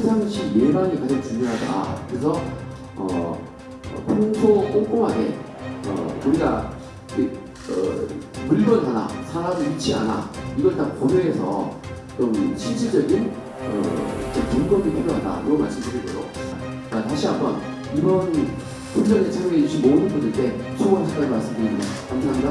평상시 예방이 가장 중요하다. 그래서 어, 어, 평소 꼼꼼하게 어, 우리가 그, 어, 물건 하나, 사람 위치 하나 이걸 다 고려해서 좀 실질적인 어, 점검이 필요하다. 이거 말씀드리고요. 아, 다시 한번 이번 훈련에 참여해 주신 모든 분들께 수고하셨다는 말씀드립니다. 감사합니다.